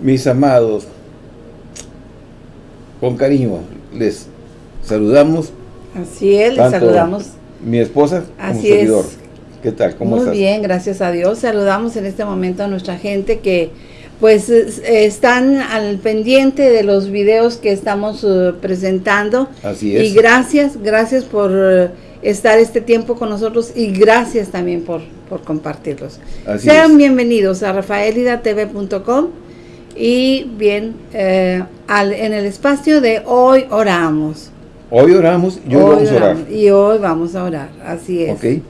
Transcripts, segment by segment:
mis amados, con cariño les saludamos. Así es, les saludamos. Mi esposa como Así servidor. ¿Qué tal? ¿Cómo Muy bien, gracias a Dios. Saludamos en este momento a nuestra gente que pues están al pendiente de los videos que estamos uh, presentando. Así es. Y gracias, gracias por uh, estar este tiempo con nosotros y gracias también por, por compartirlos. Sean bienvenidos a rafaelidatv.com y bien, eh, al, en el espacio de hoy oramos. Hoy oramos y hoy, vamos a orar. Y hoy vamos a orar, así es. Ok.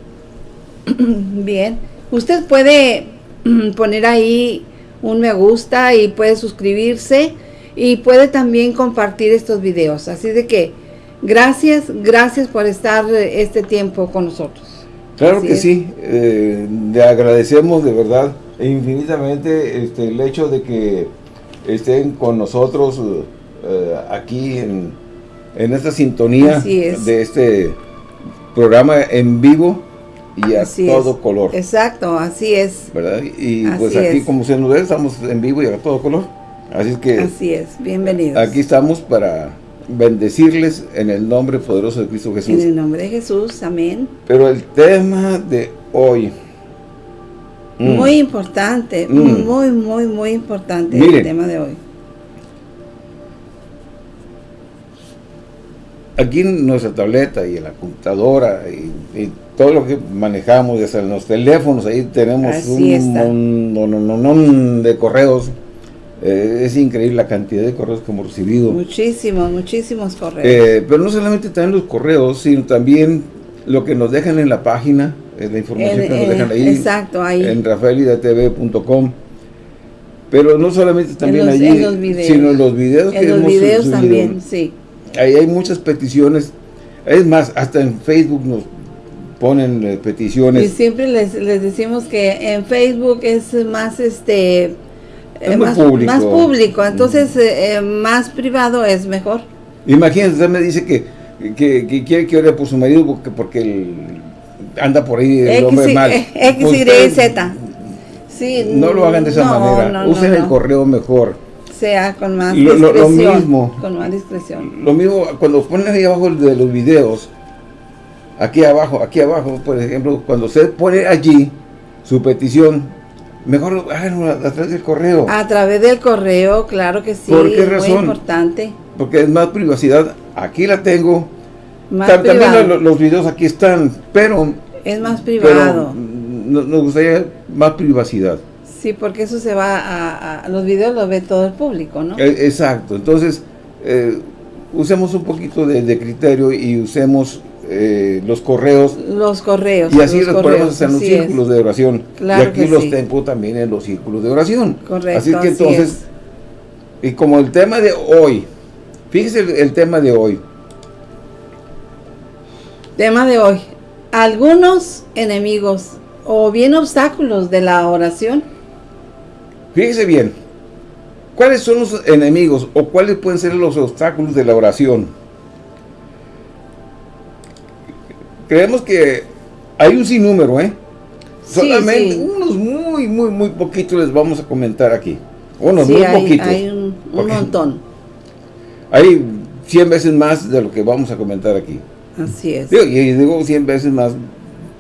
bien, usted puede poner ahí un me gusta y puede suscribirse y puede también compartir estos videos. Así de que gracias, gracias por estar este tiempo con nosotros. Claro que sí, eh, le agradecemos de verdad infinitamente este, el hecho de que estén con nosotros eh, aquí en, en, esta sintonía de este programa en vivo y a todo color. Exacto, así es. ¿Verdad? Y pues aquí como se nos ve, estamos en vivo y a todo color. Así es que... Así es, bienvenidos. Aquí estamos para bendecirles en el nombre poderoso de Cristo Jesús. En el nombre de Jesús, amén. Pero el tema de hoy... Mm. Muy importante, mm. muy, muy, muy importante el tema de hoy. Aquí en nuestra tableta y en la computadora y todo lo que manejamos, desde en los teléfonos, ahí tenemos un montón de correos. Eh, es increíble la cantidad de correos que hemos recibido. Muchísimos, muchísimos correos. Eh, pero no solamente también los correos, sino también lo que nos dejan en la página, la información que nos dejan ahí. Exacto, ahí. En rafaelidatv.com. Pero no solamente también allí, sino en los videos en los videos también, sí. Ahí hay muchas peticiones. Es más, hasta en Facebook nos ponen eh, peticiones. Y siempre les, les, decimos que en Facebook es más este eh, más, público. más, público. entonces eh, más privado es mejor. Imagínense, usted me dice que, que, quiere que ore por su marido porque, porque anda por ahí el hombre mal. X, Y, Z. Sí, no lo hagan de esa manera, usen el correo mejor. Sea con más discreción. Lo, mismo. Con más discreción. Lo mismo, cuando ponen ahí abajo de los videos, aquí abajo, aquí abajo, por ejemplo, cuando usted pone allí su petición, mejor háganlo a, través del correo. A través del correo, claro que sí. ¿Por qué razón? Muy importante. Porque es más privacidad. Aquí la tengo. También los, videos aquí están, pero... Es más privado. nos gustaría más privacidad. Sí, porque eso se va a, los videos los ve todo el público, ¿no? E, exacto. Entonces, eh, usemos un poquito de criterio y usemos eh, los correos. Los correos. Y así los, ponemos en los círculos de oración. y aquí los tengo también en los círculos de oración. Correcto. Así que entonces, y como el tema de hoy, fíjese el, tema de hoy. Tema de hoy. Algunos enemigos o bien obstáculos de la oración. Fíjese bien, ¿cuáles son los enemigos o cuáles pueden ser los obstáculos de la oración? creemos que hay un sinnúmero, ¿eh? Solamente unos muy, muy, muy poquitos les vamos a comentar aquí. Unos muy poquitos. hay un, montón. Hay 100 veces más de lo que vamos a comentar aquí. Así es. y digo 100 veces más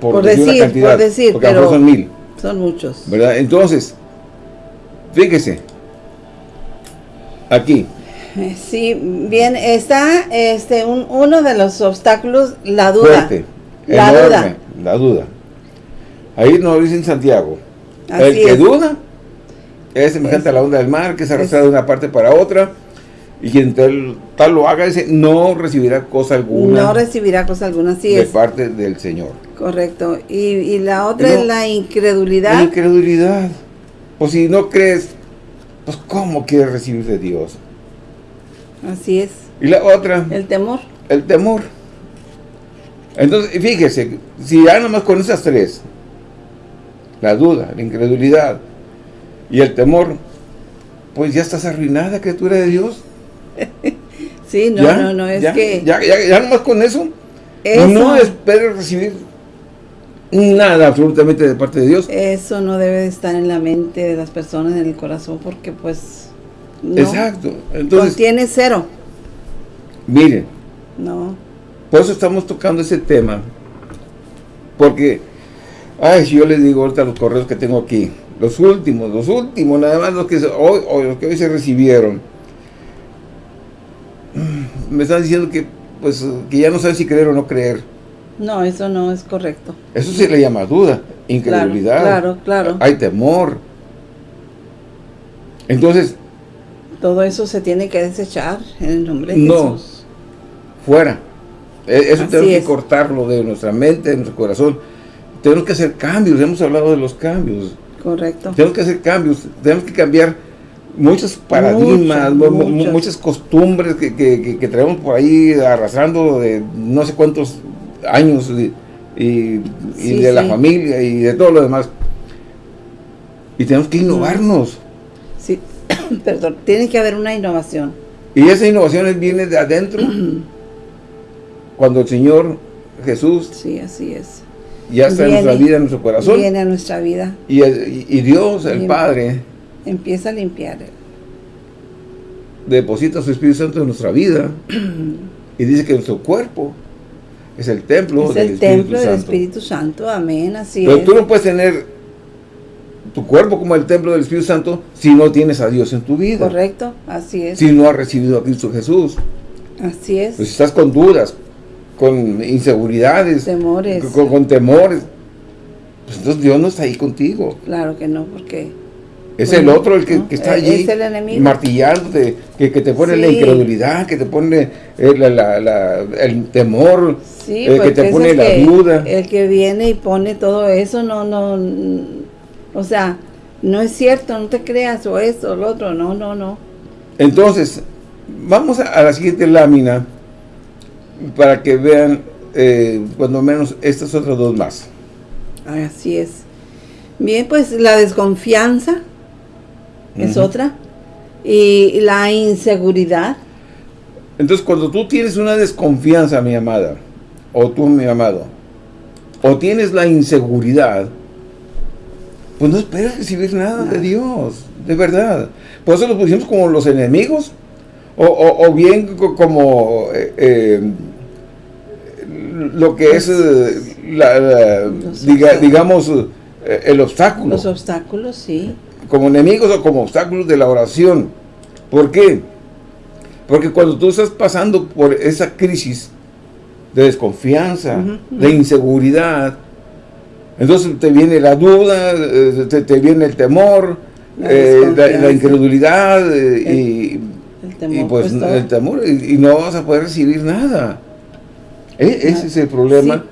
por, decir, una cantidad, por decir, porque pero son mil. Son muchos. ¿Verdad? Entonces, fíjese, aquí, Sí, bien, está este un, uno de los obstáculos, la duda. la duda. La duda. Ahí nos dice en Santiago. el que duda es semejante a la onda del mar, que se arrastra de una parte para otra, y quien tal, tal, lo haga, ese no recibirá cosa alguna. No recibirá cosa alguna, sí De parte del Señor. Correcto. Y, y la otra es la incredulidad. La incredulidad. O si no crees, pues ¿cómo quieres recibir de Dios? Así es. Y la otra. El temor. El temor. Entonces, fíjese, si ya nomás con esas tres, la duda, la incredulidad y el temor, pues ya estás arruinada, criatura de Dios. sí, no, no, no, es que... Ya, ya, ya nomás con eso, no esperes recibir nada absolutamente de parte de Dios. Eso no debe estar en la mente de las personas, en el corazón, porque pues No. Exacto. Entonces, Contiene cero. miren, No. por eso estamos tocando ese tema. Porque, ay, si yo les digo ahorita los correos que tengo aquí, los últimos, los últimos, nada más los que hoy, hoy- los que hoy se recibieron, me están diciendo que, pues, que ya no saben si creer o no creer. No, eso no es correcto. Eso se le llama duda, incredulidad. Claro, claro. Hay temor. Entonces, Todo eso se tiene que desechar en el nombre de No. Jesús. fuera. E- Eso Así tenemos que cortarlo de nuestra mente, de nuestro corazón. Tenemos que hacer cambios, hemos hablado de los cambios. Correcto. Tenemos que hacer cambios, tenemos que cambiar muchos paradigmas, Muchos, mu- mu- muchos. muchas costumbres que, que- traemos por ahí arrastrando de no sé cuántos años y, y- y Sí, de la familia y de todo lo demás. Y tenemos que innovarnos. Sí, perdón. Tiene que haber una innovación. Y esa innovación viene de adentro, cuando el Señor Jesús Sí, así es. ya está en Viene- nuestra vida, en nuestro corazón, Viene a nuestra vida. y, el- y Dios, el. Padre, Empieza a limpiar. deposita su Espíritu Santo en nuestra vida, y dice que nuestro cuerpo es el templo Es del el Espíritu templo del Santo. Espíritu Santo. Amén. Así Pero es. tú no puedes tener tu cuerpo como el templo del Espíritu Santo si no tienes a Dios en tu vida. Correcto. Así es. Si no has recibido a Cristo Jesús. Así es. Pues si estás con dudas, con inseguridades, Temores. con, con temores, pues entonces Dios no está ahí contigo. Claro que no, porque Es el otro el que, está Es allí el enemigo. martillándote, que, que te pone la incredulidad, que te pone eh, la- la- la- el temor, sí, eh, que te es pone el la que, duda. el que viene y pone todo eso, no, no, o sea, no es cierto, no te creas, o esto, o lo otro, no, no, no. Entonces, vamos a, a la siguiente lámina para que vean eh, cuando menos estas otras dos más. Así es. Bien, pues la desconfianza es otra, y la inseguridad, Entonces, cuando tú tienes una desconfianza, mi amada, o tú, mi amado, o tienes la inseguridad, pues no esperes recibir nada de. Dios, de verdad. Por eso los pusimos como los enemigos, o, o- o bien co- como eh, eh, lo que es, eh, la- la- diga- digamos, el obstáculo. Los obstáculos, sí, como enemigos o como obstáculos de la oración. ¿Por qué? Porque cuando tú estás pasando por esa crisis de desconfianza, de inseguridad, entonces te viene la duda, eh, te, te viene el temor, La eh, la, incredulidad eh, y, el temor, y pues, todo. el temor y, y no vas a poder recibir nada. E- ese es el problema Sí.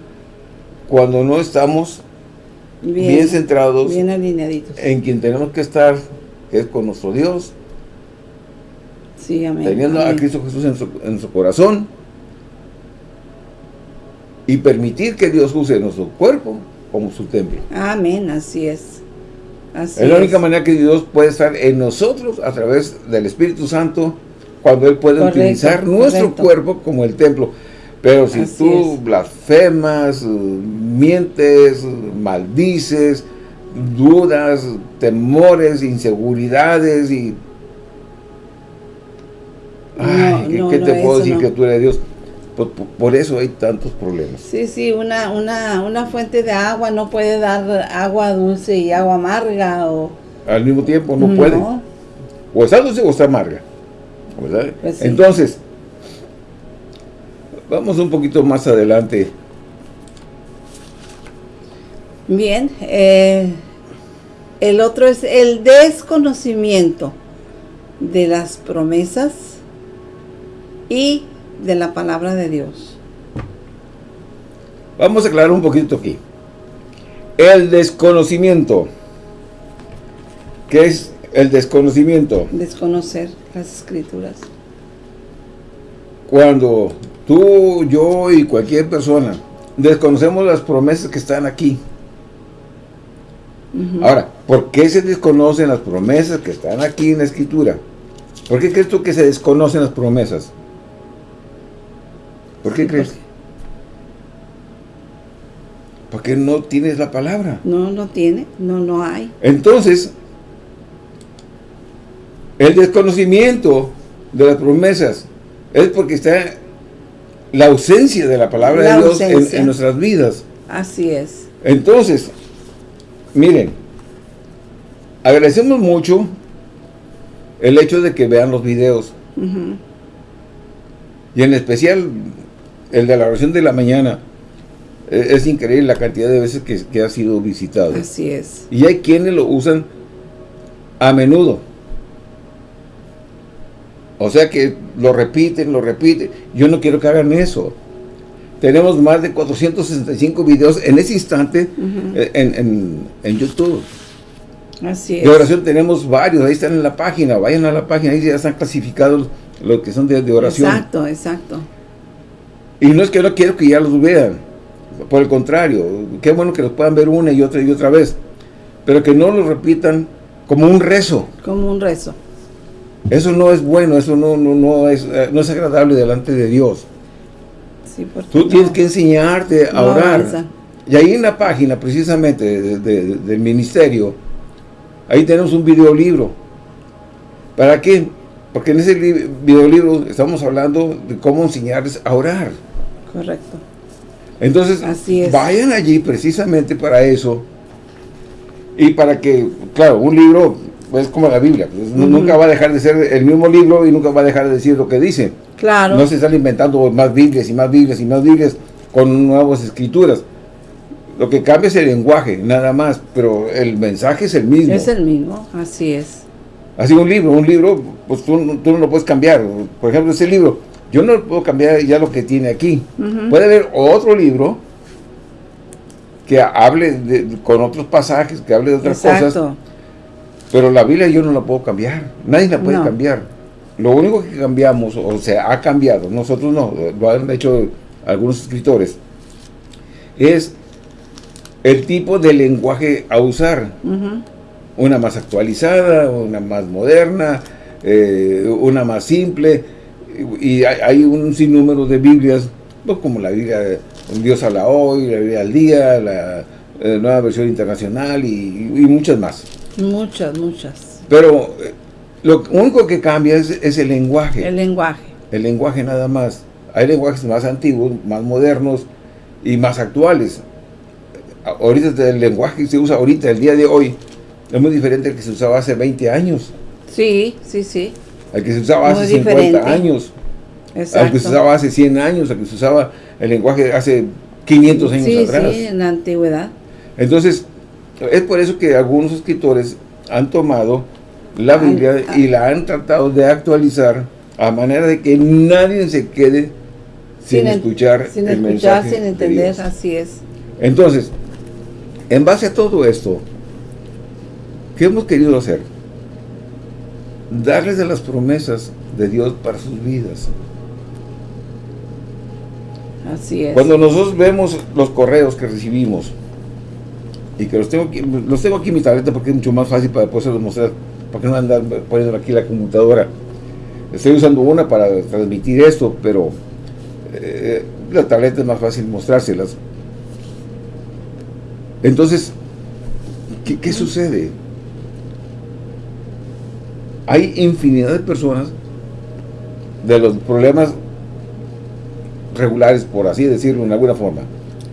cuando no estamos bien, centrados bien alineaditos. en quien tenemos que estar, que es con nuestro Dios, Sí, amén. teniendo a. Cristo Jesús en su, en su corazón y permitir que Dios use nuestro cuerpo como su templo. Amén, así es. Así es la única es. manera que Dios puede estar en nosotros a través del Espíritu Santo cuando Él puede Correcto, utilizar nuestro correcto. cuerpo como el templo. Pero si Así tú es. blasfemas, eh, mientes, maldices, dudas, temores, inseguridades y... Ay, No, ¿qué, no, qué no, te puedo decir que tú eres Dios? Por, por- por eso hay tantos problemas. Sí, sí, una, una, una fuente de agua no puede dar agua dulce y agua amarga o... Al mismo tiempo no puede. O está dulce o está amarga. ¿verdad? Pues sí. Entonces, vamos un poquito más adelante. Bien, eh, el otro es el desconocimiento de las promesas y de la palabra de Dios. Vamos a aclarar un poquito aquí. El desconocimiento. ¿Qué es el desconocimiento? Desconocer las escrituras. Cuando tú, yo y cualquier persona desconocemos las promesas que están aquí. Ahora, ¿por qué se desconocen las promesas que están aquí en la escritura? ¿Por qué crees tú que se desconocen las promesas? ¿Por qué crees? Porque no tienes la palabra. No, no tiene, no, no hay. Entonces, El desconocimiento de las promesas es porque está la ausencia de la palabra de Dios en, nuestras vidas. Así es. Entonces, miren, agradecemos mucho el hecho de que vean los videos. Y en especial el de la oración de la mañana. E, es increíble la cantidad de veces que, que ha sido visitado. Así es. Y hay quienes lo usan a menudo. O sea que lo repiten, lo repiten. Yo no quiero que hagan eso. Tenemos más de 465 videos en ese instante eh, en, YouTube. Así es. De oración tenemos varios, ahí están en la página, vayan a la página, ahí ya están clasificados los que son de, de oración. Exacto, exacto. Y no es que no quiero que ya los vean, por el contrario, qué bueno que los puedan ver una y otra y otra vez, pero que no lo repitan como un rezo. Como un rezo. Eso no es bueno, eso no, no, no, es, eh, no es agradable delante de Dios. Sí, Tú tienes que enseñarte a orar. Y ahí en la página, precisamente, del ministerio, ahí tenemos un videolibro. ¿Para qué? Porque en ese videolibro estamos hablando de cómo enseñarles a orar. Correcto. Entonces, vayan allí precisamente para eso. Y para que, claro, un libro es como la Biblia. Pues, nunca va a dejar de ser el mismo libro y nunca va a dejar de decir lo que dice. Claro. No se están inventando más Biblias y más Biblias y más Biblias con nuevas escrituras. Lo que cambia es el lenguaje, nada más, pero el mensaje es el mismo. Es el mismo, así es. Así un libro, un libro, pues tú, no lo puedes cambiar. Por ejemplo, ese libro, yo no puedo cambiar ya lo que tiene aquí. Puede haber otro libro que hable con otros pasajes, que hable de otras cosas. Pero la Biblia yo no la puedo cambiar. Nadie la puede cambiar. Lo único que cambiamos, o sea, ha cambiado, nosotros no, lo han hecho algunos escritores, es el tipo de lenguaje a usar una más actualizada, una más moderna, eh, una más simple, y hay, un sinnúmero de Biblias, pues, como la Biblia Dios habla hoy, la Biblia al día, la, eh, nueva versión internacional y, muchas más. Muchas, muchas. Pero eh, lo único que cambia es, el lenguaje. El lenguaje. El lenguaje nada más. Hay lenguajes más antiguos, más modernos y más actuales. Ahorita el lenguaje que se usa ahorita, el día de hoy, es muy diferente al que se usaba hace 20 años. Sí, sí, sí. Al que se usaba hace 50 años. Exacto. Al que se usaba hace 100 años, al que se usaba el lenguaje hace 500 años atrás. Sí, en la antigüedad. Entonces, es por eso que algunos escritores han tomado la Biblia y la han tratado de actualizar a manera de que nadie se quede sin, escuchar sin el escuchar, sin entender, así es. Entonces, en base a todo esto, ¿Qué hemos querido hacer? Darles de las promesas de Dios para sus vidas. Así es. Cuando nosotros vemos los correos que recibimos, y que los tengo aquí, los tengo aquí en mi tableta porque es mucho más fácil para poder mostrar, para que no andar poniendo aquí la computadora. Estoy usando una para transmitir esto, pero eh, la tableta es más fácil mostrárselas. Entonces, ¿qué, qué sucede? hay infinidad de personas de los problemas regulares, por así decirlo, en alguna forma.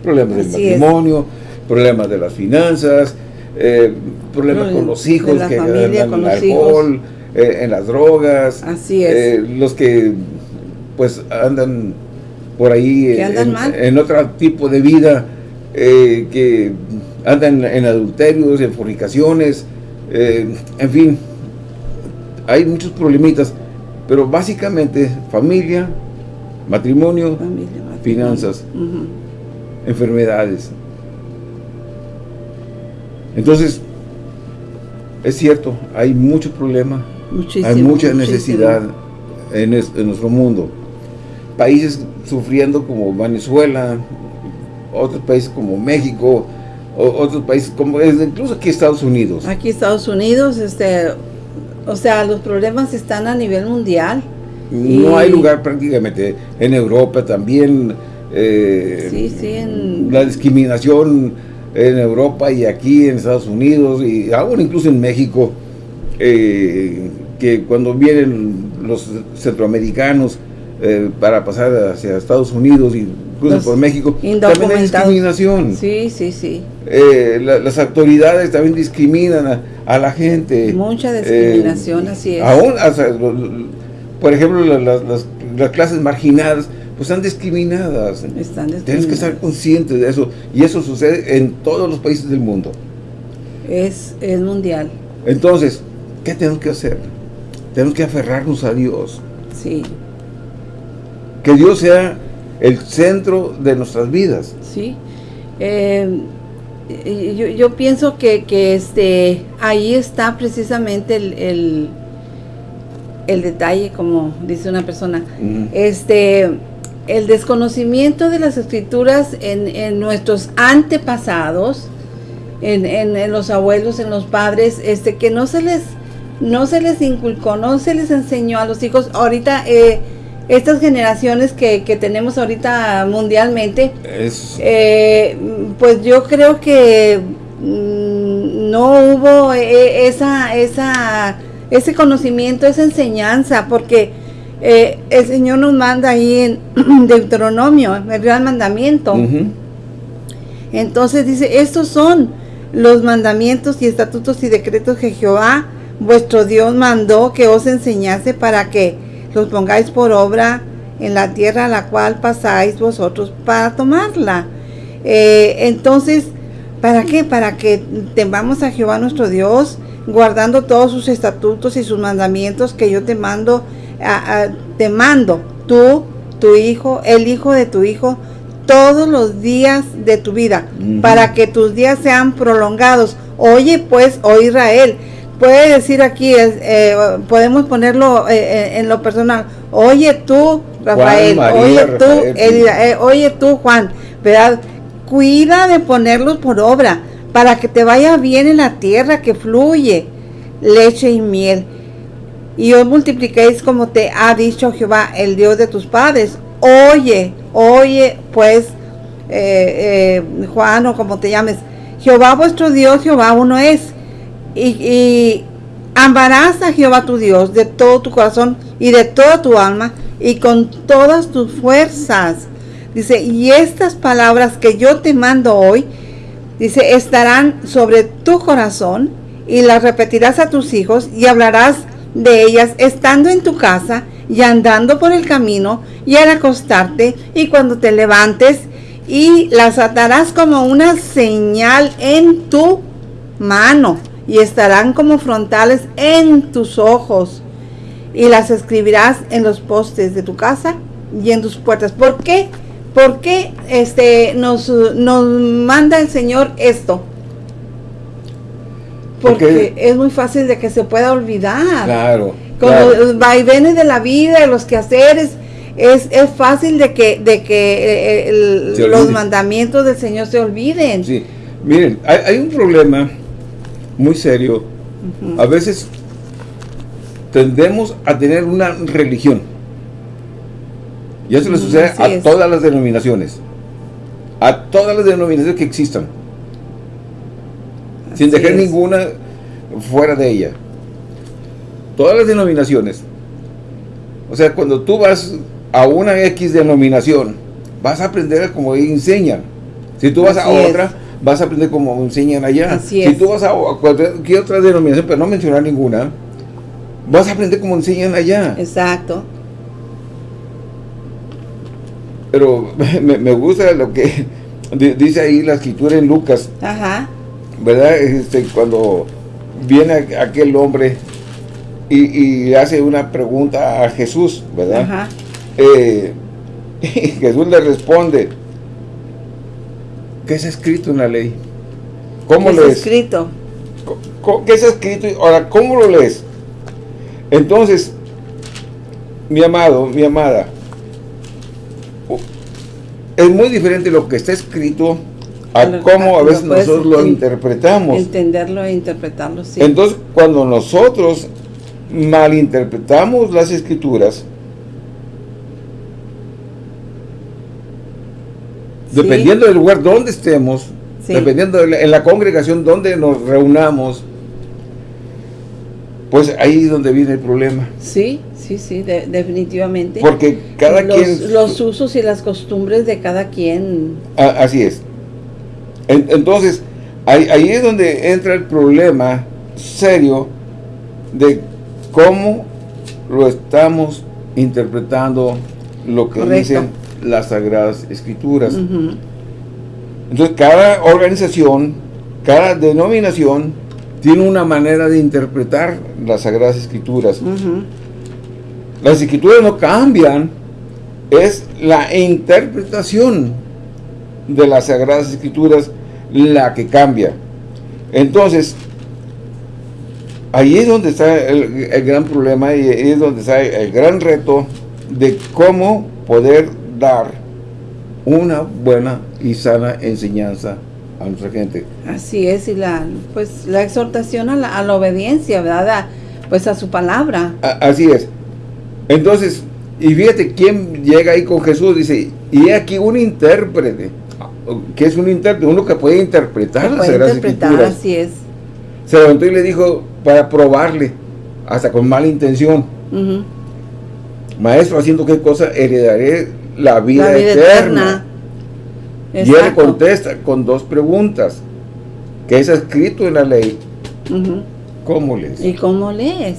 Problemas del matrimonio, problemas de las finanzas, eh, problemas con los hijos que andan en el alcohol, eh, en las drogas. Así es. Eh, los que pues andan por ahí en, otro tipo de vida, que andan en adulterios, en fornicaciones, en fin, hay muchos problemitas, pero básicamente familia, matrimonio, finanzas, enfermedades. Entonces, es cierto, hay mucho problema, hay mucha necesidad en, nuestro mundo. Países sufriendo como Venezuela, otros países como México, otros países como incluso aquí Estados Unidos. Aquí Estados Unidos, este, o sea, los problemas están a nivel mundial. No hay lugar prácticamente, en Europa también. Eh, sí, sí, en... La discriminación en Europa y aquí en Estados Unidos y aún incluso en México, eh, que cuando vienen los centroamericanos eh, para pasar hacia Estados Unidos y incluso por México, también hay discriminación. Sí, sí, sí. Eh, las autoridades también discriminan a, la gente. Mucha discriminación, así es. Aún, por ejemplo, las, clases marginadas, pues están discriminadas. Están discriminadas. Tienes que estar consciente de eso. Y eso sucede en todos los países del mundo. Es, es mundial. Entonces, ¿qué tenemos que hacer? Tenemos que aferrarnos a Dios. Sí. Que Dios sea el centro de nuestras vidas. Sí. Eh, yo, pienso que, este ahí está precisamente el, el, detalle, como dice una persona. Este el desconocimiento de las escrituras en, en nuestros antepasados, en, en, los abuelos, en los padres, este que no se les no se les inculcó, no se les enseñó a los hijos. Ahorita eh, estas generaciones que, tenemos ahorita mundialmente, eh, pues yo creo que mm, no hubo eh, esa, esa, ese conocimiento, esa enseñanza, porque eh, el Señor nos manda ahí en Deuteronomio, el gran mandamiento. Entonces dice, estos son los mandamientos y estatutos y decretos que Jehová, vuestro Dios, mandó que os enseñase para que los pongáis por obra en la tierra a la cual pasáis vosotros para tomarla. Eh, entonces, ¿para qué? Para que temamos a Jehová nuestro Dios, guardando todos sus estatutos y sus mandamientos que yo te mando, te mando, tú, tu hijo, el hijo de tu hijo, todos los días de tu vida, para que tus días sean prolongados. Oye pues, oh Israel, puede decir aquí, eh, podemos ponerlo eh, eh, en lo personal, oye tú, Rafael, oye tú, oye tú, Juan, ¿verdad? Cuida de ponerlos por obra, para que te vaya bien en la tierra que fluye leche y miel. Y os multipliquéis como te ha dicho Jehová, el Dios de tus padres. Oye, oye, pues, Juan o como te llames, Jehová vuestro Dios, Jehová uno es y, amarás a Jehová tu Dios de todo tu corazón y de toda tu alma y con todas tus fuerzas. Dice, y estas palabras que yo te mando hoy, dice, estarán sobre tu corazón y las repetirás a tus hijos y hablarás de ellas estando en tu casa y andando por el camino y al acostarte y cuando te levantes y las atarás como una señal en tu mano y estarán como frontales en tus ojos y las escribirás en los postes de tu casa y en tus puertas. ¿Por qué? ¿Por qué este, nos, nos manda el Señor esto? Porque, es muy fácil de que se pueda olvidar. Claro. Con los vaivenes de la vida, los quehaceres, es, es fácil de que, de que eh, los mandamientos del Señor se olviden. Sí. Miren, hay, hay un problema muy serio. A veces tendemos a tener una religión. Y eso le sucede a todas las denominaciones. A todas las denominaciones que existan. Sin dejar ninguna fuera de ella. Todas las denominaciones. O sea, cuando tú vas a una X denominación, vas a aprender como enseñan. Si tú vas a otra, vas a aprender como enseñan allá. si tú vas a, cualquier otra denominación, pero no mencionar ninguna, vas a aprender como enseñan allá. Exacto. Pero me, gusta lo que dice ahí la escritura en Lucas. Ajá. ¿Verdad? Este, cuando viene aquel hombre y, hace una pregunta a Jesús, ¿verdad? Ajá. Eh, Jesús le responde, ¿Qué es escrito en la ley? ¿Cómo ¿Qué es escrito? ¿Qué es escrito? Ahora, ¿cómo lo lees? Entonces, mi amado, mi amada, es muy diferente lo que está escrito a cómo a veces nosotros lo interpretamos. Entenderlo e interpretarlo, sí. Entonces, cuando nosotros malinterpretamos las escrituras, Dependiendo del lugar donde estemos, dependiendo de en la congregación donde nos reunamos, pues ahí es donde viene el problema. Sí, sí, sí, definitivamente. Porque cada quien... Los usos y las costumbres de cada quien. así es. Entonces, ahí, ahí es donde entra el problema serio de cómo lo estamos interpretando lo que dicen las Sagradas Escrituras. Entonces, cada organización, cada denominación, tiene una manera de interpretar las Sagradas Escrituras. Las Escrituras no cambian, es la interpretación de las Sagradas Escrituras la que cambia. Entonces, ahí es donde está el, gran problema y ahí es donde está el gran reto de cómo poder dar una buena y sana enseñanza a nuestra gente. Así es, y la pues la exhortación a la, obediencia, ¿verdad? pues a su palabra. así es. Entonces, y fíjate quién llega ahí con Jesús, dice, y aquí un intérprete, que es un intérprete, uno que puede interpretar las Sagradas Escrituras. Así es. Se levantó y le dijo, para probarle, hasta con mala intención. Maestro, haciendo qué cosa, heredaré la vida, eterna. Y él contesta con dos preguntas. ¿Qué es escrito en la ley? ¿Cómo lees? ¿Y cómo lees?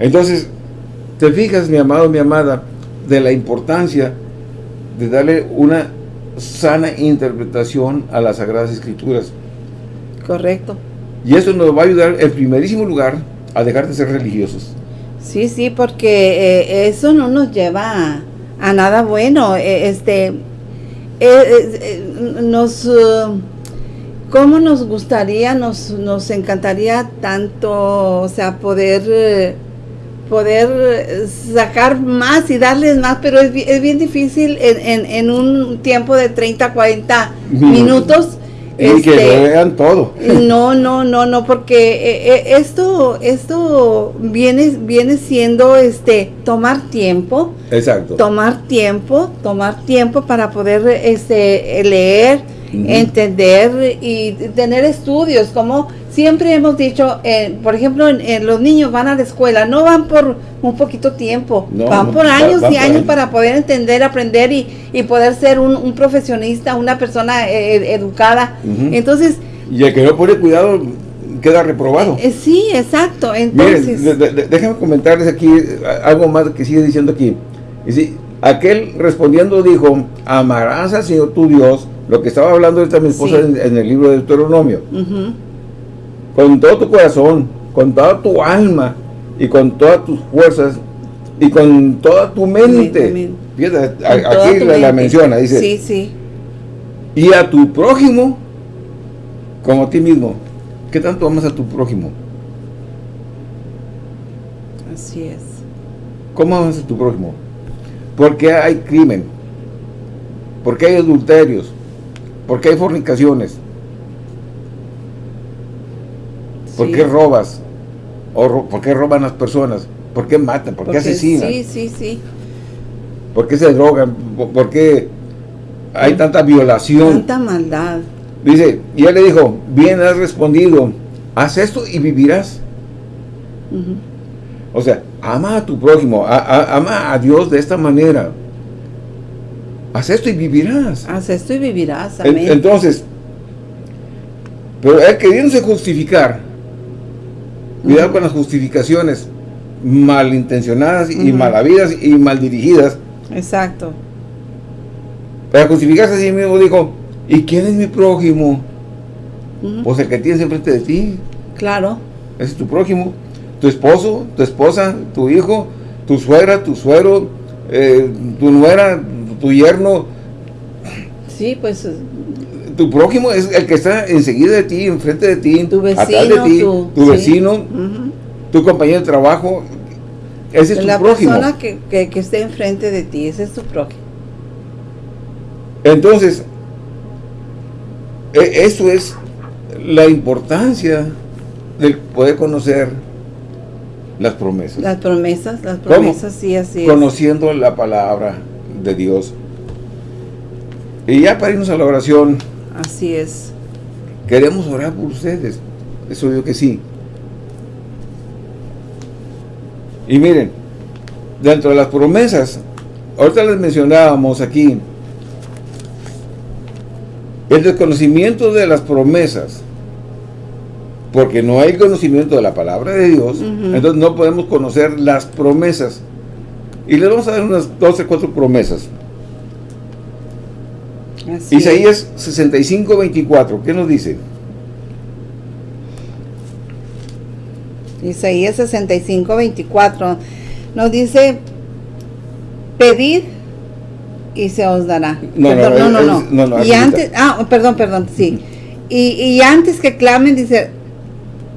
Entonces, te fijas, mi amado, mi amada, de la importancia de darle una sana interpretación a las Sagradas Escrituras. Correcto. Y eso nos va a ayudar, en primerísimo lugar, a dejar de ser religiosos. Sí, sí, porque eh, eso no nos lleva a, nada bueno. Eh, este, eh, nos, ¿cómo nos gustaría, nos, nos encantaría tanto, o sea, poder, poder sacar más y darles más, pero es, es bien difícil en, en, un tiempo de 30, 40 minutos y que lo este, vean todo. No, no, no, no, porque eh, eh, esto, esto viene, viene siendo este tomar tiempo. Exacto. Tomar tiempo, tomar tiempo para poder este leer, entender y tener estudios, como siempre hemos dicho, eh, por ejemplo, en, los niños van a la escuela, no van por un poquito tiempo, van por años y años para poder entender, aprender y, y poder ser un, profesionista, una persona eh, educada. Entonces... Y el que no pone cuidado queda reprobado. Eh, sí, exacto. Entonces... Miren, déjenme comentarles aquí algo más que sigue diciendo aquí. Y aquel respondiendo dijo, amarás al Señor tu Dios lo que estaba hablando esta mi esposa en, el libro de Deuteronomio. Con todo tu corazón, con toda tu alma y con todas tus fuerzas y con toda tu mente. Fíjate, aquí la, menciona, dice. Sí, sí. Y a tu prójimo como a ti mismo. ¿Qué tanto amas a tu prójimo? Así es. ¿Cómo amas a tu prójimo? Porque hay crimen, porque hay adulterios, ¿Por qué hay fornicaciones? ¿Por qué robas? O ¿Por qué roban las personas? ¿Por qué matan? ¿Por qué asesinan? Sí, sí, sí. ¿Por qué se drogan? ¿Por qué hay tanta violación? Tanta maldad. Dice, y él le dijo, bien has respondido, haz esto y vivirás. O sea, ama a tu prójimo, ama a Dios de esta manera. Haz esto y vivirás. Haz esto y vivirás. Amén. Entonces, pero él queriéndose justificar, cuidado con las justificaciones malintencionadas y malavidas y mal dirigidas. Exacto. Para justificarse a sí mismo dijo, ¿y quién es mi prójimo? Pues el que tienes enfrente de ti. Claro. Ese es tu prójimo. Tu esposo, tu esposa, tu hijo, tu suegra, tu suero, eh, tu nuera, tu yerno. Sí, pues. Tu prójimo es el que está enseguida de ti, enfrente de ti, tu vecino, atrás de ti, tu, vecino, tu compañero de trabajo. Ese es tu prójimo. La persona que, que, que esté enfrente de ti, ese es tu prójimo. Entonces, e, eso es la importancia de poder conocer las promesas. Las promesas, las promesas, sí, así Conociendo la palabra de Dios. Y ya para irnos a la oración. Así es. Queremos orar por ustedes. Eso digo que sí. Y miren, dentro de las promesas, ahorita les mencionábamos aquí, el desconocimiento de las promesas, porque no hay conocimiento de la palabra de Dios, entonces no podemos conocer las promesas. Y les vamos a dar unas 12, 4 promesas. Así Isaías 65, 24, ¿qué nos dice? Isaías 65, 24 nos dice, pedid y se os dará. No, no, no, no, y antes, ah, perdón, perdón, sí. Y, y antes que clamen, dice,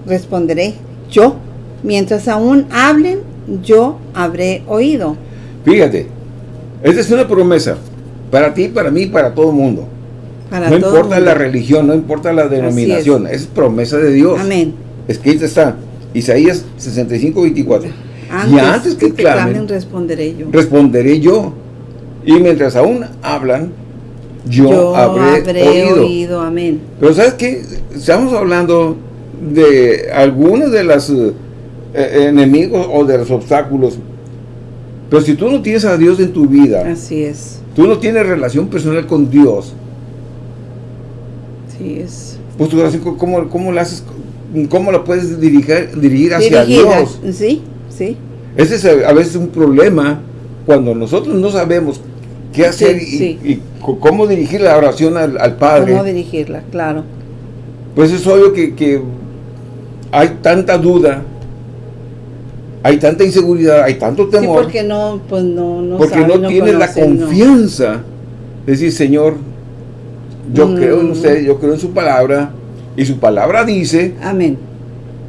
responderé yo. Mientras aún hablen, yo habré oído. Fíjate, esta es una promesa para ti, para mí, para todo el mundo. no importa la religión, no importa la denominación, es. promesa de Dios. Amén. Escrita está, Isaías 65, 24. y antes que, clamen, responderé yo. Responderé yo. Y mientras aún hablan, yo, habré, oído. Amén. Pero ¿sabes qué? Estamos hablando de algunos de los eh, enemigos o de los obstáculos. Pero si tú no tienes a Dios en tu vida. Así es. Tú no tienes relación personal con Dios. Sí es. Pues tu relación, ¿cómo, cómo la haces? ¿Cómo la puedes dirigir, dirigir hacia Dios? Sí, sí. Ese es a veces un problema cuando nosotros no sabemos qué hacer y, cómo dirigir la oración al, Padre. Cómo dirigirla, claro. Pues es obvio que, hay tanta duda, hay tanta inseguridad, hay tanto temor. Sí, porque no, pues no, no Porque no, tiene la confianza de decir, Señor, yo mm. creo en usted, yo creo en su palabra, y su palabra dice Amén.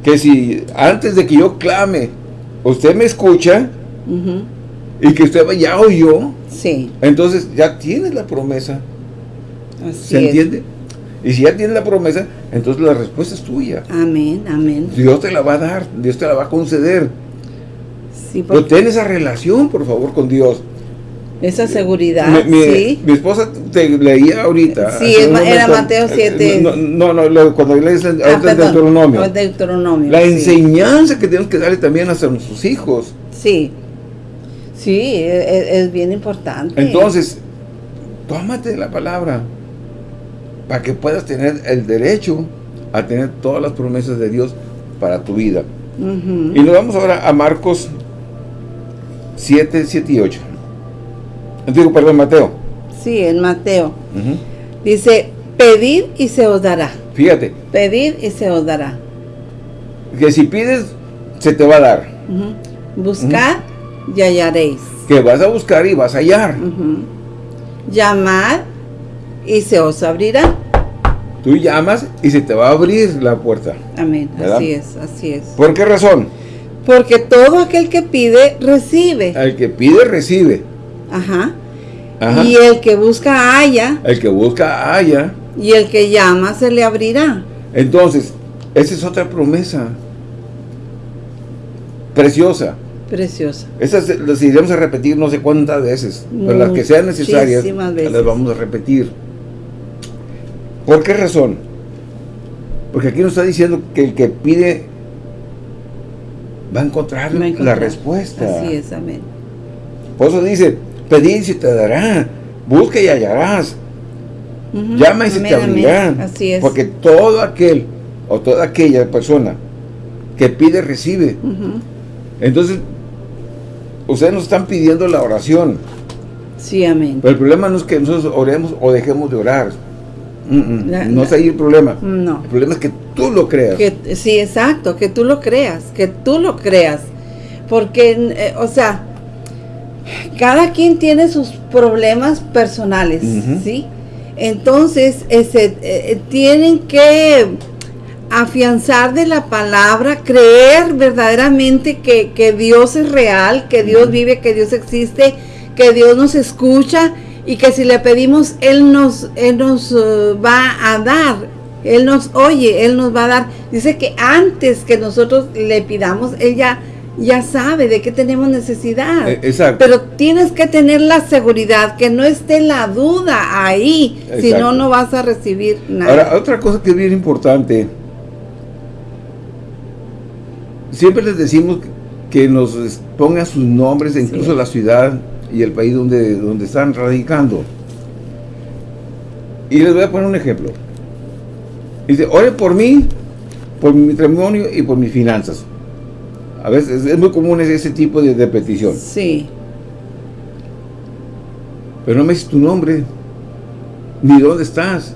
que si antes de que yo clame, usted me escucha, y que usted ya oyó, sí. entonces ya tiene la promesa. ¿Se entiende? Y si ya tiene la promesa, entonces la respuesta es tuya. Amén, amén. Dios te la va a dar, Dios te la va a conceder. Sí, Pero ten esa relación, por favor, con Dios. Esa seguridad, mi, sí. Mi esposa te leía ahorita. Sí, era Mateo 7. No, no, cuando lees ah, Deuteronomio. Deuteronomio. La enseñanza que tenemos que darle también a nuestros hijos. Sí. Sí, e, e, es, bien importante. Entonces, tómate la palabra para que puedas tener el derecho a tener todas las promesas de Dios para tu vida. Y nos vamos ahora a Marcos 7, 7 y 8. Digo, perdón, Mateo. Sí, en Mateo. Dice, pedid y se os dará. Fíjate. Pedid y se os dará. Que si pides, se te va a dar. Buscad y hallaréis. Que vas a buscar y vas a hallar. Llamad y se os abrirá. Tú llamas y se te va a abrir la puerta. Amén. Así es, así es. ¿Por qué razón? Porque todo aquel que pide, recibe. El que pide, recibe. Ajá. Y el que busca, haya. El que busca, haya. Y el que llama, se le abrirá. Entonces, esa es otra promesa. Preciosa. Preciosa. Esas las iremos a repetir no sé cuántas veces, pero las que sean necesarias las vamos a repetir. ¿Por qué razón? Porque aquí nos está diciendo que el que pide va a encontrar, la respuesta. Así es, amén. Por eso dice, pedid y se te dará, busca y hallarás, llama y se te abrirá. Así es. Porque todo aquel o toda aquella persona que pide, recibe. Entonces, ustedes nos están pidiendo la oración. Sí, amén. Pero el problema no es que nosotros oremos o dejemos de orar. no es ahí el problema. No. El problema es que tú lo creas. sí, exacto, que tú lo creas, que tú lo creas. Porque, eh, o sea, cada quien tiene sus problemas personales, ¿sí? Entonces, ese, eh, tienen que afianzar de la palabra, creer verdaderamente que, que Dios es real, que Dios vive, que Dios existe, que Dios nos escucha y que si le pedimos, Él nos, Él nos uh, va a dar, Él nos oye, Él nos va a dar. Dice que antes que nosotros le pidamos, Él ya, ya sabe de qué tenemos necesidad. E, exacto. Pero tienes que tener la seguridad, que no esté la duda ahí, si no, no vas a recibir nada. Ahora, otra cosa que es bien importante, siempre les decimos que nos ponga sus nombres, e incluso la ciudad y el país donde, donde están radicando. Y les voy a poner un ejemplo. Dice, ore por mí, por mi matrimonio y por mis finanzas. A veces es muy común ese tipo de, de petición. Sí. Pero no me dices tu nombre, ni dónde estás.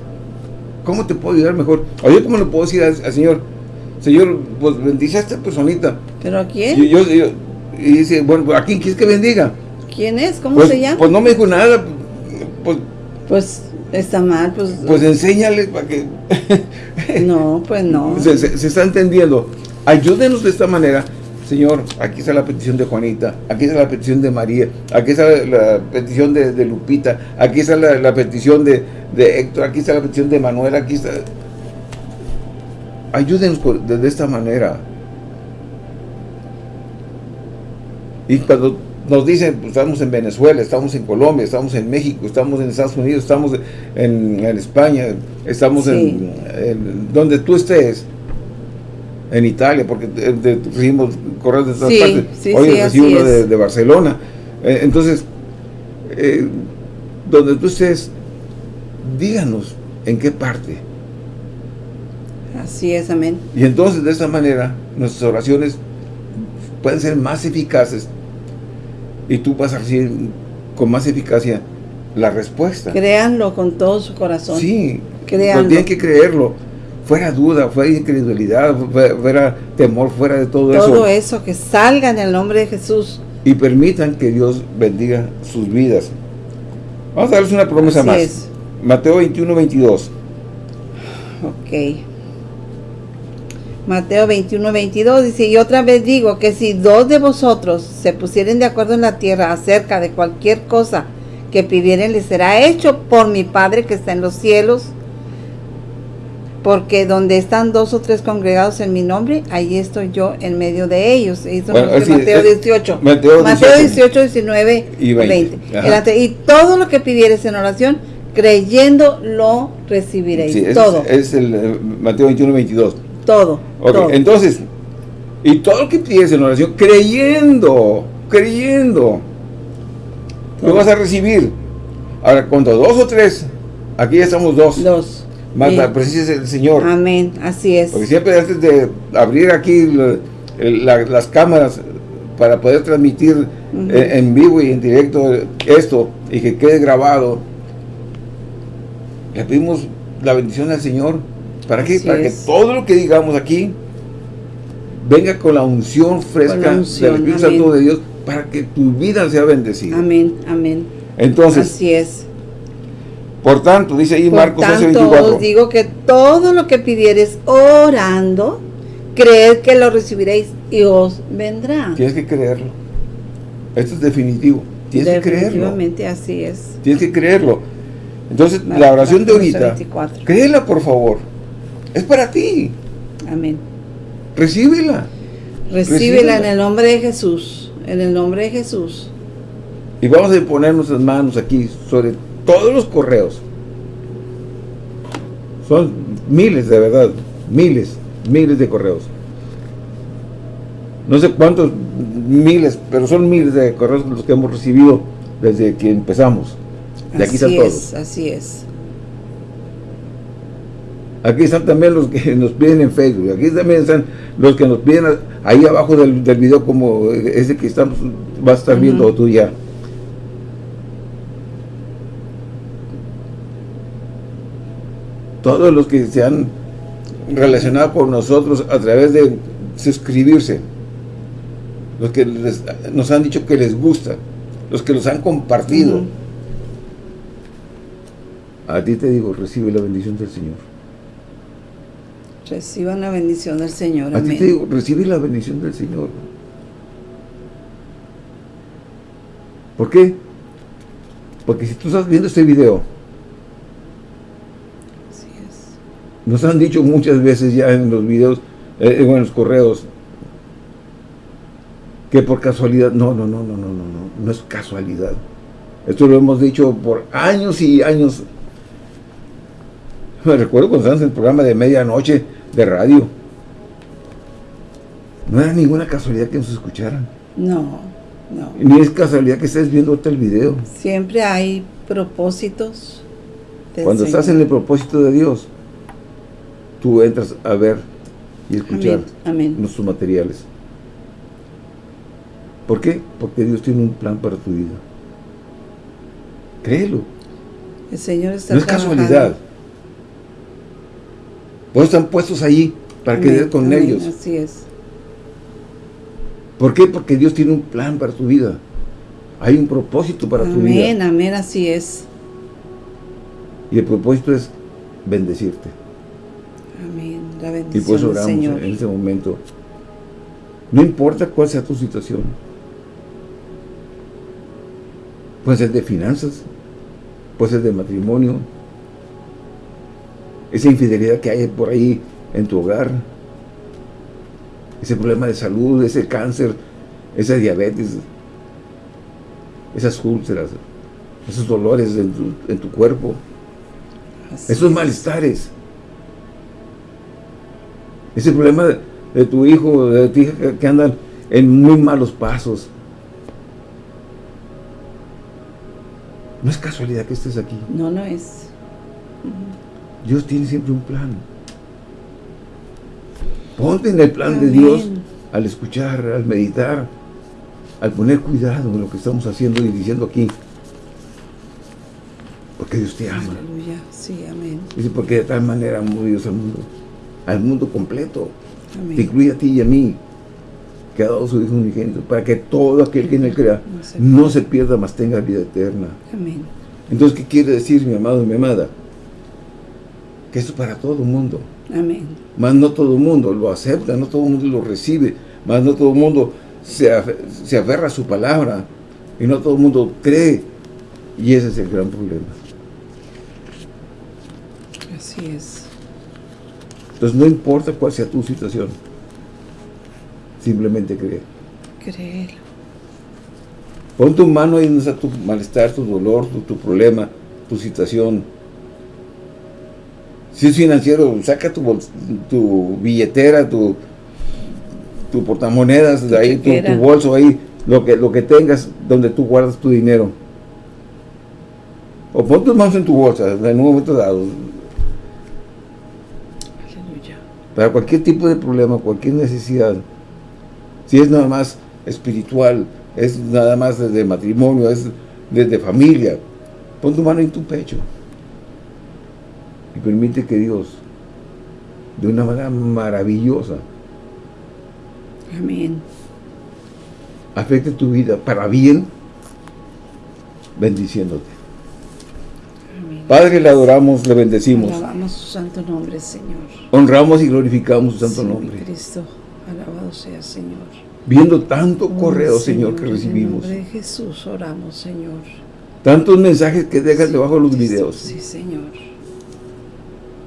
¿Cómo te puedo ayudar mejor? O yo, ¿cómo le puedo decir al, Señor? Señor, pues bendice a esta personita. ¿Pero a quién? y dice, bueno, ¿a quién quieres que bendiga? ¿Quién es? ¿Cómo pues, se llama? Pues no me dijo nada. Pues, pues está mal, pues... Pues enséñale para que... no, pues no. Se, se, está entendiendo. Ayúdenos de esta manera. Señor, aquí está la petición de Juanita, aquí está la petición de María, aquí está la, petición de, Lupita, aquí está la, petición de, de, Héctor, aquí está la petición de Manuel, aquí está... Ayúdenos de esta manera. Y cuando nos dicen, pues, estamos en Venezuela, estamos en Colombia, estamos en México, estamos en Estados Unidos, estamos en, España, estamos en, donde tú estés, en Italia, porque recibimos correos de todas partes. Hoy recibo uno de, Barcelona. Eh, entonces, eh, donde tú estés, díganos en qué parte. Así es, amén. Y entonces, de esa manera, nuestras oraciones pueden ser más eficaces y tú vas a recibir con más eficacia la respuesta. Créanlo con todo su corazón. Sí, créanlo. tienen que creerlo. Fuera duda, fuera incredulidad, fuera temor, fuera de todo, eso. Todo eso, que salga en el nombre de Jesús. Y permitan que Dios bendiga sus vidas. Vamos a darles una promesa más. Mateo 21, 22. Ok. Mateo 21, 22 dice, y otra vez digo que si dos de vosotros se pusieren de acuerdo en la tierra acerca de cualquier cosa que pidieren, les será hecho por mi Padre que está en los cielos. Porque donde están dos o tres congregados en mi nombre, ahí estoy yo en medio de ellos. Eso Mateo 18. Mateo 18, 19 y 20. Y todo lo que pidieres en oración, creyendo lo recibiréis. todo. Es, el eh, Mateo 21, 22. Todo, Entonces, y todo lo que pides en oración, creyendo, creyendo, lo vas a recibir. Ahora, cuando dos o tres, aquí ya estamos dos. Dos. Más la presencia del Señor. Amén, así es. Porque siempre antes de abrir aquí las cámaras para poder transmitir en, vivo y en directo esto y que quede grabado, le pedimos la bendición al Señor ¿Para qué? Para que todo lo que digamos aquí venga con la unción fresca del Espíritu Santo de Dios para que tu vida sea bendecida. Amén, amén. Entonces, así es. Por tanto, dice ahí Marcos 11:24. os digo que todo lo que pidieres orando, creed que lo recibiréis y os vendrá. Tienes que creerlo. Esto es definitivo. Tienes que creerlo. Definitivamente así es. Tienes que creerlo. Entonces, la oración de ahorita, créela por favor. Es para ti. Amén. Recíbela. Recíbela en el nombre de Jesús. En el nombre de Jesús. Y vamos a poner nuestras manos aquí sobre todos los correos. Son miles de verdad. Miles, miles de correos. No sé cuántos miles, pero son miles de correos los que hemos recibido desde que empezamos. De aquí así es, así es. Aquí están también los que nos piden en Facebook. Aquí también están los que nos piden ahí abajo del, del video como ese que estamos, vas a estar viendo tú ya. Todos los que se han relacionado con nosotros a través de suscribirse. Los que nos han dicho que les gusta. Los que los han compartido. A ti te digo, recibe la bendición del Señor. Reciban la bendición del Señor. A ti te digo, recibe la bendición del Señor. ¿Por qué? Porque si tú estás viendo este video, Así es. nos han dicho muchas veces ya en los videos, eh, en los correos, que por casualidad, no, no, no, no, no, no, no, no es casualidad. Esto lo hemos dicho por años y años. Me recuerdo cuando estábamos en el programa de medianoche, de radio. No era ninguna casualidad que nos escucharan. No, no. Ni es casualidad que estés viendo ahorita el video. Siempre hay propósitos. Cuando estás en el propósito de Dios, tú entras a ver y escuchar Amén, amén. nuestros materiales. ¿Por qué? Porque Dios tiene un plan para tu vida. Créelo. El Señor está No es trabajando. casualidad. Vos están puestos ahí para que Amén, des con amén, ellos. Así es. ¿Por qué? Porque Dios tiene un plan para tu vida. Hay un propósito para tu vida. Amén, amén, así es. Y el propósito es bendecirte. Amén. La Y bendición por eso oramos Señor. en este momento. No importa cuál sea tu situación. Puede ser de finanzas, puede ser de matrimonio, esa infidelidad que hay por ahí en tu hogar, ese problema de salud, ese cáncer, esa diabetes, esas úlceras, esos dolores en tu, en tu cuerpo, Así esos es. malestares. Ese problema de, de tu hijo, de tu hija que, que andan en muy malos pasos. No es casualidad que estés aquí. No, no es. Dios tiene siempre un plan. Ponte en el plan de. Dios al escuchar, al meditar, al poner cuidado en lo que estamos haciendo y diciendo aquí. Porque Dios te ama. Aleluya. Sí, amén. Dice, porque de tal manera amó Dios al mundo, al mundo completo, te Amén. incluye a ti y a mí, que ha dado su Hijo unigénito, para que todo aquel que en él crea No se no se pierda, mas tenga vida eterna. Amén. Entonces, ¿qué quiere decir, mi amado y mi amada? Que esto es para todo el mundo. Amén. Mas no todo el mundo lo acepta, no todo el mundo lo recibe, mas no todo el mundo se, afe- se aferra a su palabra, y no todo el mundo cree. Y ese es el gran problema. Así es. Entonces, no importa cuál sea tu situación, simplemente cree. Créelo. Pon tu mano ahí donde está tu malestar, tu dolor, tu, tu problema, tu situación. Si es financiero, saca tu, tu billetera, tu, tu portamonedas, de ahí, tu, bolso ahí, lo que, lo que tengas donde tú guardas tu dinero. O pon tus manos en tu bolsa en un momento dado. Aleluya. Para cualquier tipo de problema, cualquier necesidad. Si es nada más espiritual, es nada más desde matrimonio, es desde familia. Pon tu mano en tu pecho. Y permite que Dios, de una manera maravillosa, Amén. afecte tu vida para bien, bendiciéndote. Amén. Padre, le adoramos, le bendecimos. Alabamos su santo nombre, Señor. Honramos y glorificamos su santo Sí, nombre. Cristo, alabado sea, Señor. Viendo tanto correo, Oh, Señor, que en el recibimos. nombre de Jesús oramos, Señor. Tantos mensajes que dejas Sí, debajo de los videos. Sí, Señor.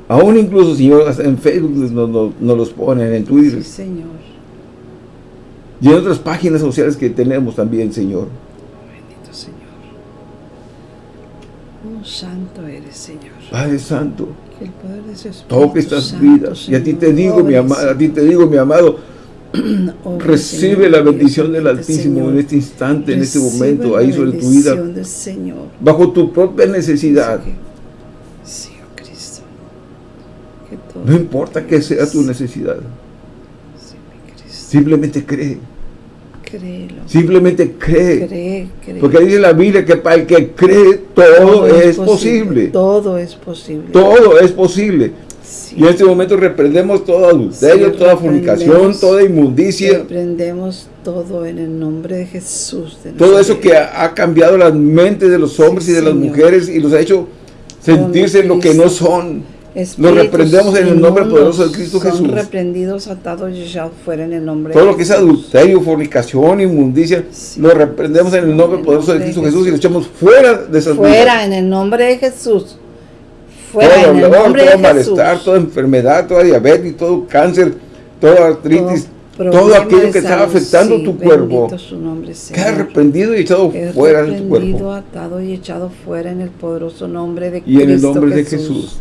Aún incluso, Señor, hasta en Facebook nos, nos- nos los ponen, en Twitter. Sí, Señor. Y en otras páginas sociales que tenemos también, Señor. Bendito Señor. Oh, santo eres, Señor. Padre Santo, Que el poder de su Espíritu toque estas Santo, vidas. Y a ti te digo, mi amado, a ti te digo, mi amado, obre, recibe Señor, la bendición del Altísimo Señor. en este instante, en este momento, ahí sobre tu vida, Señor. bajo tu propia necesidad. Sí, No importa que sea tu necesidad, simplemente cree, Créelo. simplemente cree. Cree, cree. Porque dice la Biblia que para el que cree todo es posible. Todo es posible. Todo es posible. Sí. Y en este momento reprendemos todo adulterio, Sí, toda fornicación, toda inmundicia, Reprendemos todo en el nombre de Jesús. de todo eso que ha, ha cambiado las mentes de los hombres Sí, y de las mujeres y los ha hecho sentirse lo que no son. Espíritus reprendemos en el nombre poderoso de Cristo son Jesús. reprendidos, atados y echados fuera en el nombre Todo de lo que es Jesús. adulterio, fornicación, inmundicia, Sí. lo reprendemos en el nombre En el poderoso de nombre de Cristo Jesús y lo Jesús. echamos fuera de esas vidas. Fuera en el nombre de Jesús. Fuera todo en el dolor, nombre todo de malestar, Jesús. toda enfermedad, toda diabetes, todo cáncer, toda artritis, todo, problema aquello de que está afectando sí, tu cuerpo, su nombre, queda reprendido y echado fuera de tu reprendido, cuerpo. atado y echado fuera en el poderoso nombre de Y en el Cristo nombre de Jesús.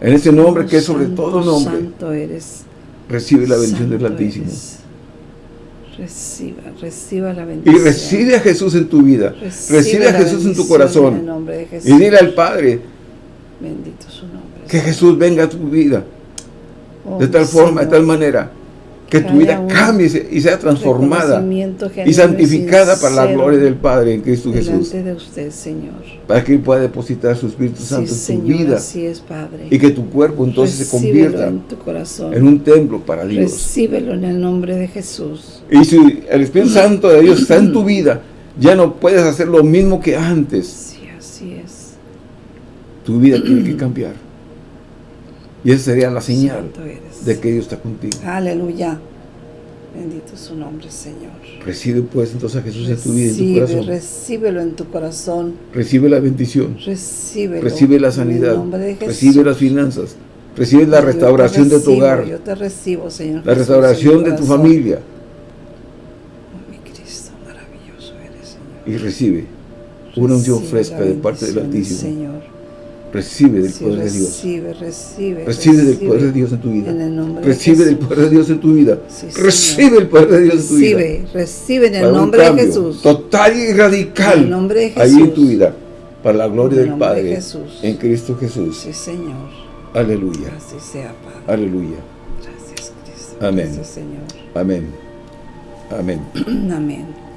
En ese nombre que es sobre Santo, todo nombre, Santo eres. recibe la bendición del Altísimo. eres. Reciba, reciba la bendición. Y recibe a Jesús en tu vida. Recibe, a Jesús en tu corazón. En. Y dile al Padre. Bendito su nombre. Que Jesús venga a tu vida. de tal forma, de tal manera que tu vida cambie y sea transformada y santificada para la gloria del Padre en Cristo Jesús. de usted, Señor. Para que Él pueda depositar su Espíritu Santo en tu vida. Así es, Padre. Y que tu cuerpo entonces se convierta en, tu corazón. en un templo para Dios. Recíbelo en el nombre de Jesús. Y si el Espíritu Santo de Dios está en tu vida, ya no puedes hacer lo mismo que antes. Sí, así es. Tu vida tiene que cambiar. Y esa sería la señal de que Dios está contigo. Aleluya. Bendito su nombre, Señor. Recibe pues entonces a Jesús en tu vida, en tu corazón. Recíbelo en tu corazón. Recibe la bendición. Recíbelo. Recibe la sanidad. Recibe las finanzas. Recibe la restauración de tu hogar. Yo te recibo, Señor. La restauración de tu familia. Oh, mi Cristo, maravilloso eres, Señor. Y recibe una unción fresca de parte del Altísimo. Señor Recibe del poder de Dios. Recibe, recibe. Recibe del poder de Dios en tu vida. En el nombre recibe del poder de Dios en tu vida. recibe el poder de Dios en tu vida. Recibe, recibe en el nombre de Jesús. Total y radical. En el nombre de Jesús. Ahí en tu vida. Para la gloria del Padre. De Jesús. En Cristo Jesús. Sí, Señor. Aleluya. Así sea, Padre. Aleluya. Gracias, Cristo. Amén. Gracias, Señor. Amén. Amén. Amén.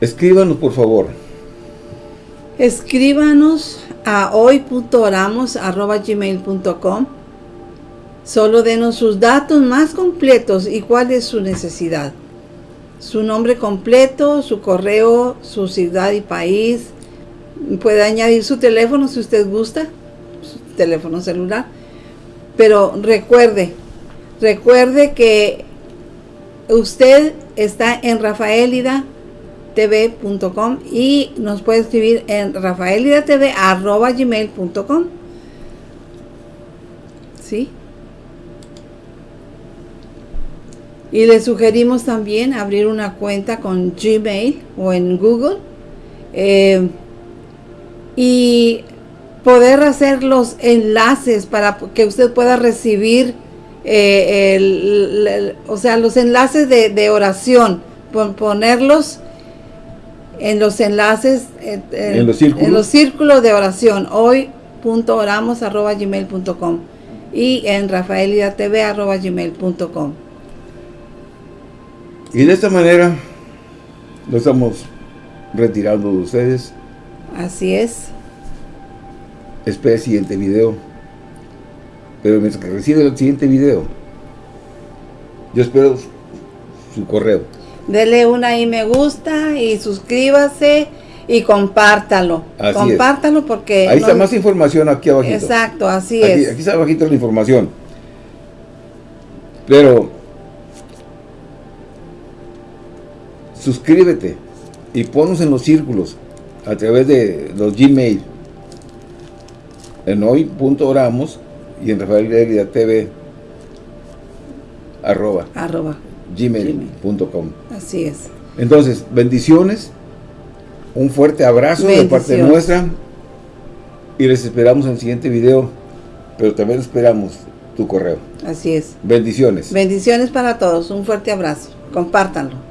Escríbanos, por favor. Escríbanos a hoy.oramos.gmail.com Solo denos sus datos más completos y cuál es su necesidad. Su nombre completo, su correo, su ciudad y país. Puede añadir su teléfono si usted gusta, su teléfono celular. Pero recuerde, recuerde que usted está en Rafaelida tv.com y nos puede escribir en rafaelidatv.gmail.com ¿Sí? Y le sugerimos también abrir una cuenta con Gmail o en Google eh, y poder hacer los enlaces para que usted pueda recibir eh, o sea, los enlaces de, de oración, ponerlos en los enlaces, en, los círculos. de oración, hoy.oramos.gmail.com y en rafaelidatv.gmail.com Y de esta manera lo estamos retirando de ustedes. Así es. Espera el siguiente video. Pero mientras que recibe el siguiente video, yo espero su correo dele una ahí me gusta y suscríbase y compártalo. compártalo porque... Ahí está más información aquí abajo. Exacto, así es. Aquí está abajito la información. Pero suscríbete y ponnos en los círculos a través de los Gmail en hoy.oramos y en Rafael TV arroba. Arroba gmail.com. Así es. Entonces, bendiciones, un fuerte abrazo de parte nuestra y les esperamos en el siguiente video, pero también esperamos tu correo. Así es. Bendiciones. Bendiciones para todos, un fuerte abrazo. Compártanlo.